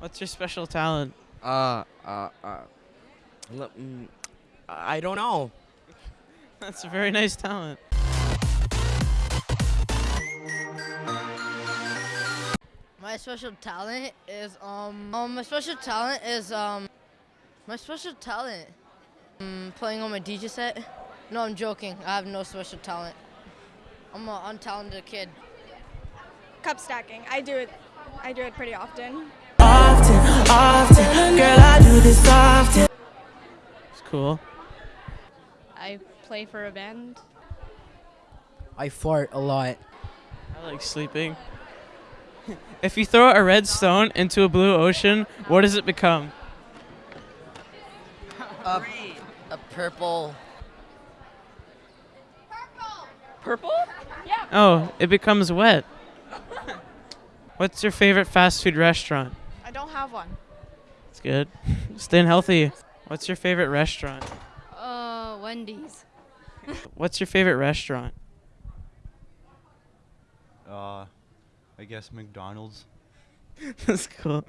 What's your special talent? Uh, uh, uh. mm, I don't know. That's a very nice talent. My special talent is um um my special talent is um my special talent um, playing on my DJ set. No, I'm joking. I have no special talent. I'm an untalented kid. Cup stacking. I do it. I do it pretty often. Often, often, girl, I do this often. It's cool. I play for a band. I fart a lot. I like sleeping. if you throw a red stone into a blue ocean, what does it become? A, a purple. Purple? Oh, it becomes wet. What's your favorite fast food restaurant? I don't have one. It's good. Staying healthy. What's your favorite restaurant? Uh, Wendy's. What's your favorite restaurant? Uh, I guess McDonald's. That's cool.